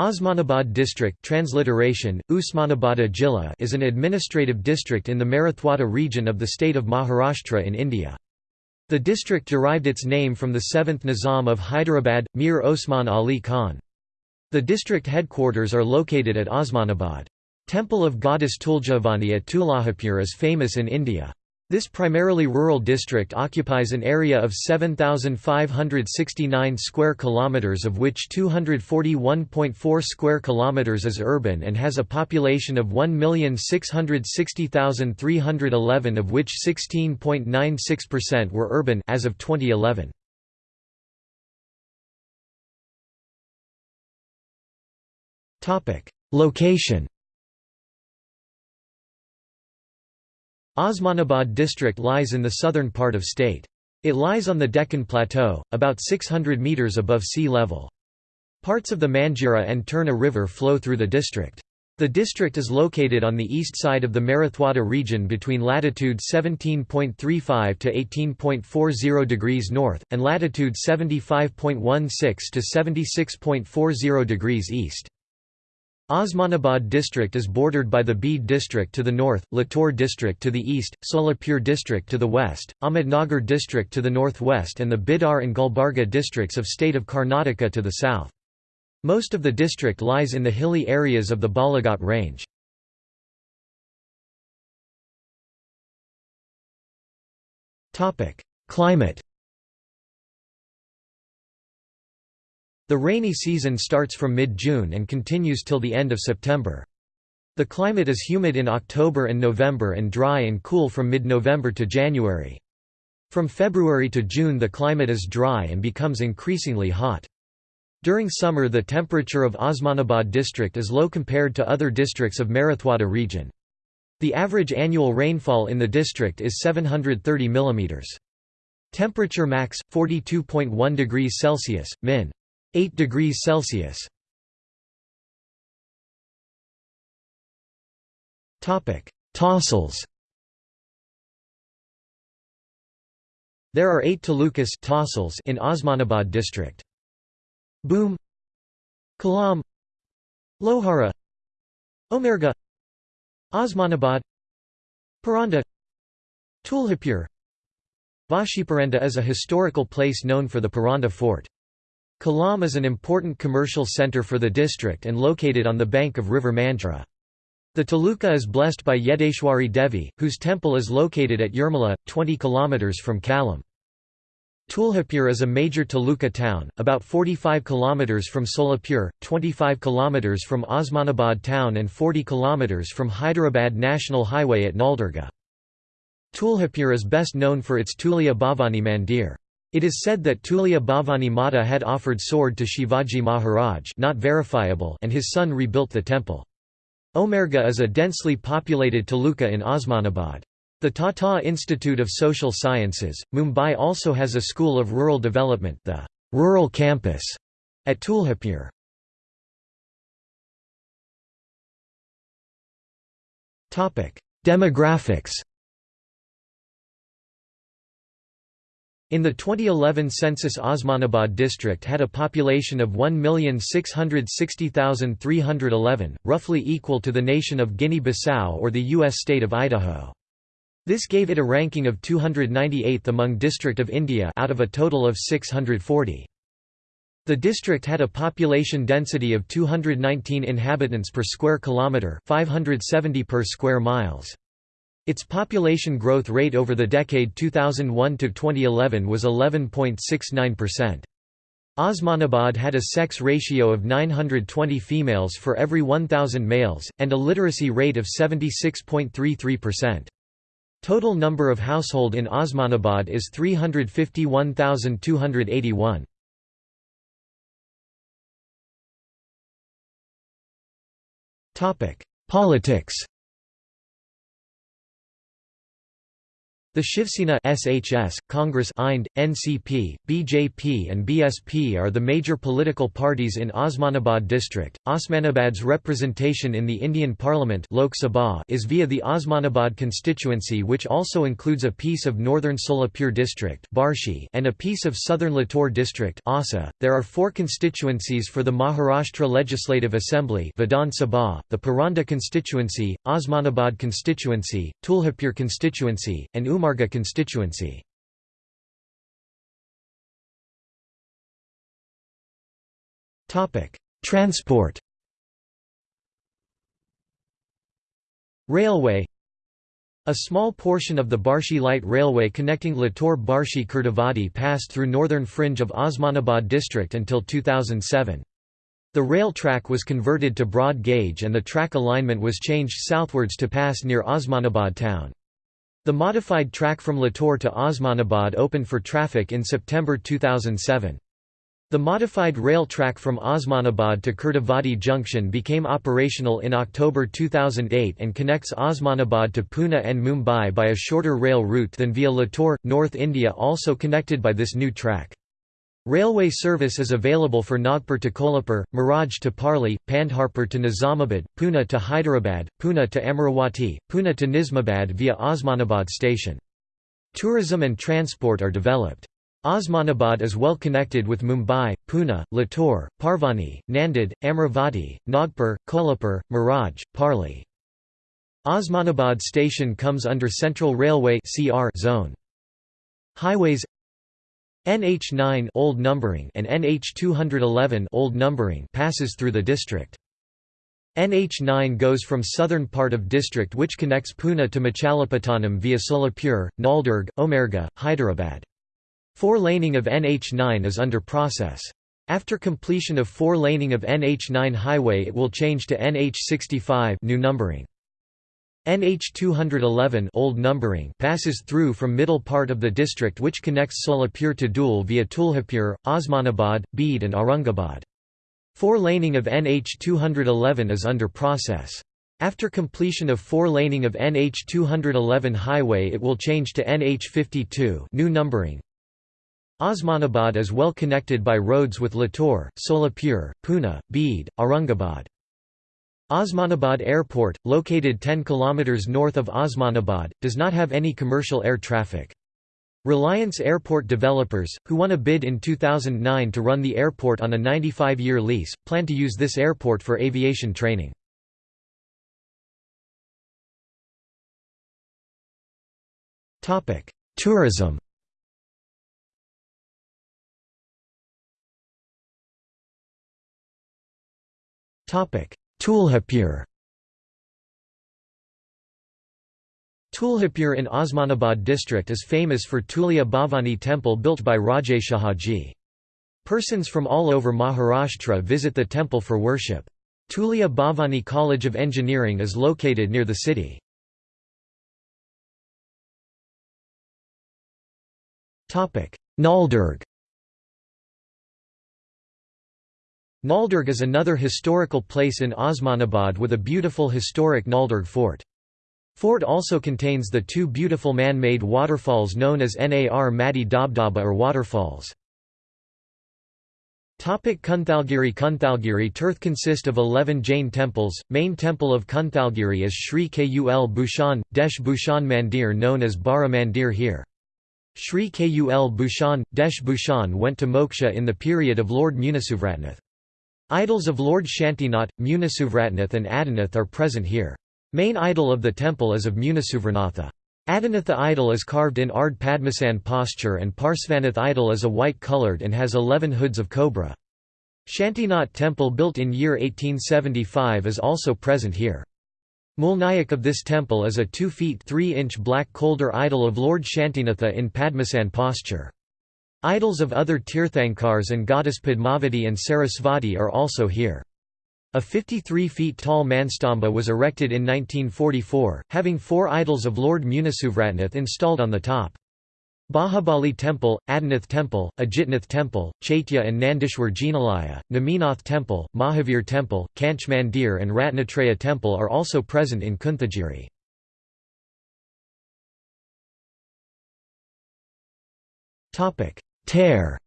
Osmanabad district transliteration, Jilla is an administrative district in the Marathwada region of the state of Maharashtra in India. The district derived its name from the 7th Nizam of Hyderabad, Mir Osman Ali Khan. The district headquarters are located at Osmanabad. Temple of goddess Tulja Bhavani at Tuljapur is famous in India. This primarily rural district occupies an area of 7569 square kilometers of which 241.4 square kilometers is urban and has a population of 1,660,311 of which 16.96% were urban as of 2011. Topic: Location Osmanabad district lies in the southern part of state. It lies on the Deccan Plateau, about 600 metres above sea level. Parts of the Manjira and Terna River flow through the district. The district is located on the east side of the Marathwada region between latitude 17.35 to 18.40 degrees north, and latitude 75.16 to 76.40 degrees east. Osmanabad district is bordered by the Beed district to the north, Latur district to the east, Solapur district to the west, Ahmednagar district to the northwest and the Bidar and Gulbarga districts of state of Karnataka to the south. Most of the district lies in the hilly areas of the Balaghat range. Climate The rainy season starts from mid-June and continues till the end of September. The climate is humid in October and November and dry and cool from mid-November to January. From February to June the climate is dry and becomes increasingly hot. During summer the temperature of Osmanabad district is low compared to other districts of Marathwada region. The average annual rainfall in the district is 730 mm. Temperature max 42.1 degrees Celsius, min. 8 degrees Celsius. Topic: Tahsils. There are 8 talukas tahsils in Osmanabad district. Boom, Kalam Lohara Umerga Osmanabad Paranda Tuljapur Vashiparanda is a historical place known for the Paranda fort. Kalam is an important commercial centre for the district and located on the bank of river Manjira. The taluka is blessed by Yedeshwari Devi, whose temple is located at Yermala, 20 km from Kalam. Tuljapur is a major taluka town, about 45 km from Solapur, 25 km from Osmanabad town and 40 km from Hyderabad National Highway at Naldurga. Tuljapur is best known for its Tulja Bhavani Mandir. It is said that Tulja Bhavani Mata had offered sword to Shivaji Maharaj not verifiable and his son rebuilt the temple. Umerga is a densely populated taluka in Osmanabad. The Tata Institute of Social Sciences, Mumbai also has a school of rural development the Rural Campus at Tuljapur. Demographics In the 2011 census Osmanabad district had a population of 1,660,311, roughly equal to the nation of Guinea-Bissau or the U.S. state of Idaho. This gave it a ranking of 298th among District of India out of a total of 640. The district had a population density of 219 inhabitants per square kilometre 570 per square miles. Its population growth rate over the decade 2001 to 2011 was 11.69%. Osmanabad had a sex ratio of 920 females for every 1,000 males, and a literacy rate of 76.33%. Total number of household in Osmanabad is 351,281. Politics The Shivsena SHS, Congress IND, NCP, BJP and BSP are the major political parties in Osmanabad district. Osmanabad's representation in the Indian Parliament Lok Sabha is via the Osmanabad constituency which also includes a piece of northern Solapur district Barshi and a piece of southern Latur district Ausa. There are four constituencies for the Maharashtra Legislative Assembly Vidhan Sabha, the Paranda constituency, Osmanabad constituency, Tuljapur constituency, and Umarga constituency. Transport Railway A small portion of the Barshi Light Railway connecting Latur Barshi Kurduwadi passed through northern fringe of Osmanabad district until 2007. The rail track was converted to broad gauge and the track alignment was changed southwards to pass near Osmanabad town. The modified track from Latur to Osmanabad opened for traffic in September 2007. The modified rail track from Osmanabad to Kurduwadi Junction became operational in October 2008 and connects Osmanabad to Pune and Mumbai by a shorter rail route than via Latur, North India also connected by this new track. Railway service is available for Nagpur to Kolhapur, Miraj to Parli, Pandharpur to Nizamabad, Pune to Hyderabad, Pune to Amaravati, Pune to Nizamabad via Osmanabad station. Tourism and transport are developed. Osmanabad is well connected with Mumbai, Pune, Latur, Parbhani, Nanded, Amaravati, Nagpur, Kolhapur, Miraj, Parli. Osmanabad station comes under Central Railway zone. Highways NH9 old numbering and NH211 old numbering passes through the district. NH9 goes from southern part of district which connects Pune to Machilipatnam via Solapur, Naldurg, Umarga, Hyderabad. Four-laning of NH9 is under process. After completion of four-laning of NH9 highway it will change to NH65 new numbering. NH 211 old numbering passes through from middle part of the district which connects Solapur to Dhule via Tuljapur, Osmanabad, Beed and Aurangabad. Four-laning of NH 211 is under process. After completion of four-laning of NH 211 highway it will change to NH 52 new numbering. Osmanabad is well connected by roads with Latur, Solapur, Pune, Beed, Aurangabad. Osmanabad Airport, located 10 km north of Osmanabad, does not have any commercial air traffic. Reliance Airport developers, who won a bid in 2009 to run the airport on a 95-year lease, plan to use this airport for aviation training. Tourism Tuljapur Tuljapur in Osmanabad district is famous for Tulja Bhavani temple built by Rajeshahaji. Persons from all over Maharashtra visit the temple for worship. Tulja Bhavani College of Engineering is located near the city. Naldurg Naldurg is another historical place in Osmanabad with a beautiful historic Naldurg fort. Fort also contains the two beautiful man-made waterfalls known as Nar Madi Dabdaba or waterfalls. Kunthalgiri Kunthalgiri Tirth consist of 11 Jain temples, main temple of Kunthalgiri is Sri Kul Bhushan, Desh Bhushan Mandir known as Bara Mandir here. Sri Kul Bhushan, Desh Bhushan went to moksha in the period of Lord Munisuvratnath. Idols of Lord Shantinath, Munisuvratnath and Adinath are present here. Main idol of the temple is of Munisuvranatha. Adinatha idol is carved in Ard Padmasan posture and Parsvanath idol is a white-coloured and has eleven hoods of cobra. Shantinath temple built in year 1875 is also present here. Mulnayak of this temple is a 2 feet 3 inch black Kolder idol of Lord Shantinatha in Padmasan posture. Idols of other Tirthankars and goddess Padmavati and Sarasvati are also here. A 53 feet tall Manastambha was erected in 1944, having four idols of Lord Munisuvratnath installed on the top. Bahubali Temple, Adinath Temple, Ajitnath Temple, Chaitya and Nandishwar Jinalaya, Naminath Temple, Mahavir Temple, Kanch Mandir and Ratnatraya Temple are also present in Kunthagiri. Tare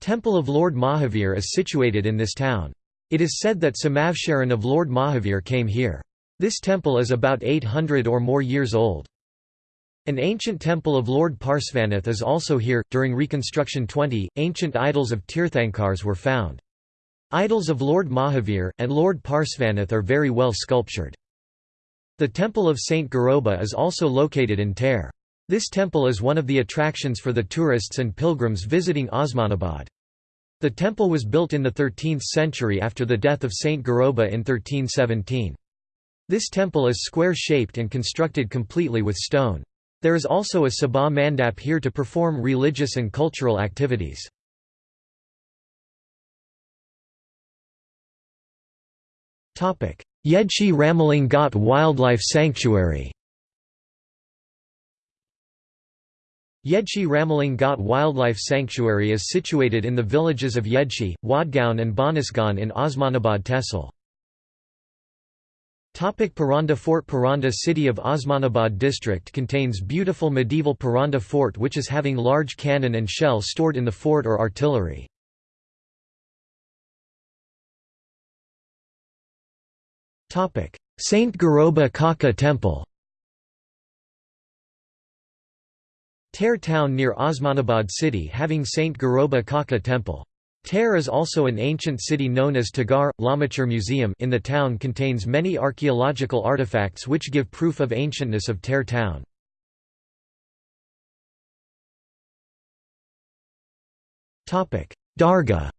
Temple of Lord Mahavir is situated in this town. It is said that Samavsharan of Lord Mahavir came here. This temple is about 800 or more years old. An ancient temple of Lord Parsvanath is also here. During Reconstruction 20, ancient idols of Tirthankars were found. Idols of Lord Mahavir, and Lord Parsvanath are very well sculptured. The temple of Saint Goroba is also located in Tare. This temple is one of the attractions for the tourists and pilgrims visiting Osmanabad. The temple was built in the 13th century after the death of Saint Goroba in 1317. This temple is square-shaped and constructed completely with stone. There is also a Sabha Mandap here to perform religious and cultural activities. Yedshi Ramaling Ghat Wildlife Sanctuary Yedshi Ramaling Ghat Wildlife Sanctuary is situated in the villages of Yedshi, Wadgaon and Banasgaon in Osmanabad Tehsil. Paranda Fort Paranda city of Osmanabad district contains beautiful medieval Paranda fort which is having large cannon and shell stored in the fort or artillery. Saint Goroba Kaka Temple Tare town near Osmanabad city having Saint Goroba Kaka Temple. Tare is also an ancient city known as Tagar. Lamachur Museum in the town contains many archaeological artifacts which give proof of ancientness of Tare town. Dargah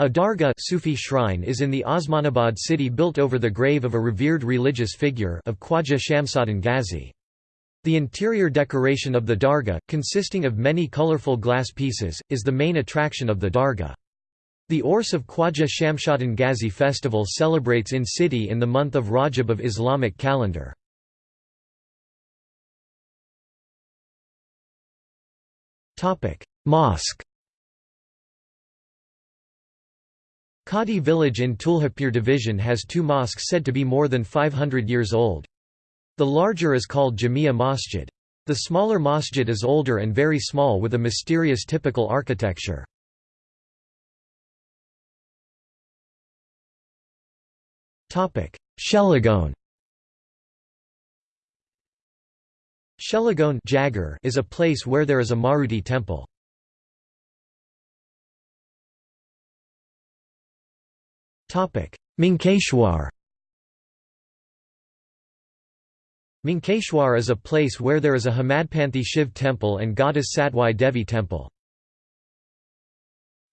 A dargah Sufi shrine is in the Osmanabad city built over the grave of a revered religious figure of Khwaja Shamsuddin Ghazi. The interior decoration of the dargah, consisting of many colorful glass pieces, is the main attraction of the dargah. The Urs of Khwaja Shamsuddin Ghazi festival celebrates in city in the month of Rajab of Islamic calendar. Mosque Khadi village in Tuljapur division has two mosques said to be more than 500 years old. The larger is called Jamia Masjid. The smaller masjid is older and very small with a mysterious typical architecture. Shelagon Shelagon is a place where there is a Maruti temple. Mankeshwar Mankeshwar is a place where there is a Hemadpanthi Shiv temple and goddess Satwai Devi temple.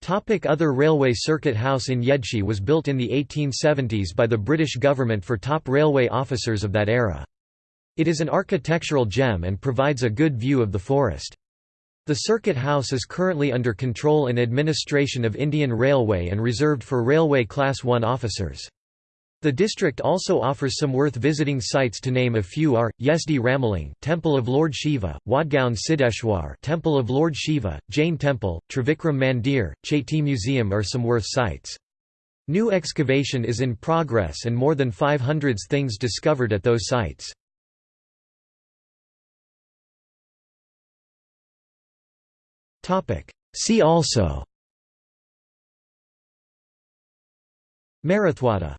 Topic other railway circuit house in Yedshi was built in the 1870s by the British government for top railway officers of that era. It is an architectural gem and provides a good view of the forest. The circuit house is currently under control and administration of Indian Railway and reserved for Railway Class 1 officers. The district also offers some worth visiting sites to name a few are, Yedshi Ramaling Temple of Lord Shiva, Wadgaon Siddheshwar Temple of Lord Shiva, Jain Temple, Trivikram Mandir, Chaiti Museum are some worth sites. New excavation is in progress and more than 500 things discovered at those sites. See also. Marathwada